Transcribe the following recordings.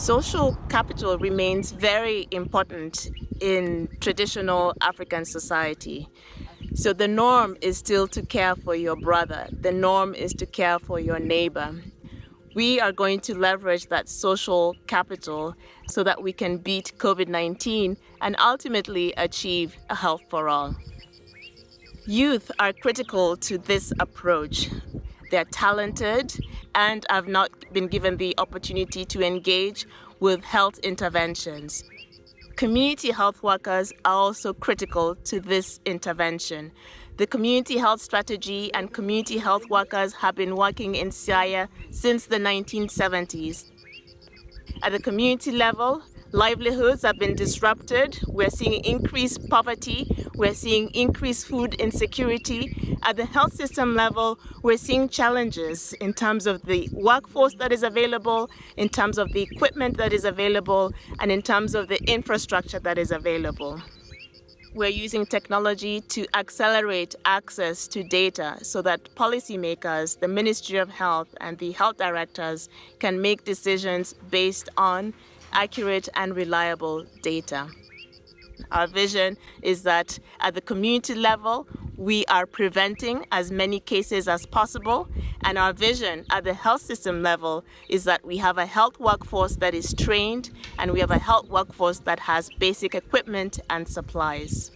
Social capital remains very important in traditional African society. So the norm is still to care for your brother. The norm is to care for your neighbor. We are going to leverage that social capital so that we can beat COVID-19 and ultimately achieve a health for all. Youth are critical to this approach. They're talented and have not been given the opportunity to engage with health interventions. Community health workers are also critical to this intervention. The community health strategy and community health workers have been working in Siaya since the 1970s. At the community level, livelihoods have been disrupted. We're seeing increased poverty. We're seeing increased food insecurity. At the health system level, we're seeing challenges in terms of the workforce that is available, in terms of the equipment that is available, and in terms of the infrastructure that is available. We're using technology to accelerate access to data so that policymakers, the Ministry of Health and the health directors can make decisions based on accurate and reliable data. Our vision is that at the community level, we are preventing as many cases as possible. And our vision at the health system level is that we have a health workforce that is trained and we have a health workforce that has basic equipment and supplies.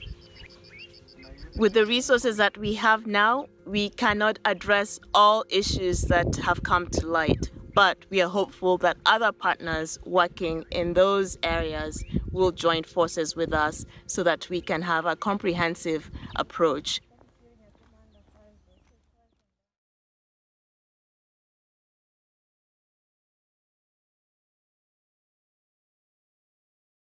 With the resources that we have now, we cannot address all issues that have come to light but we are hopeful that other partners working in those areas will join forces with us so that we can have a comprehensive approach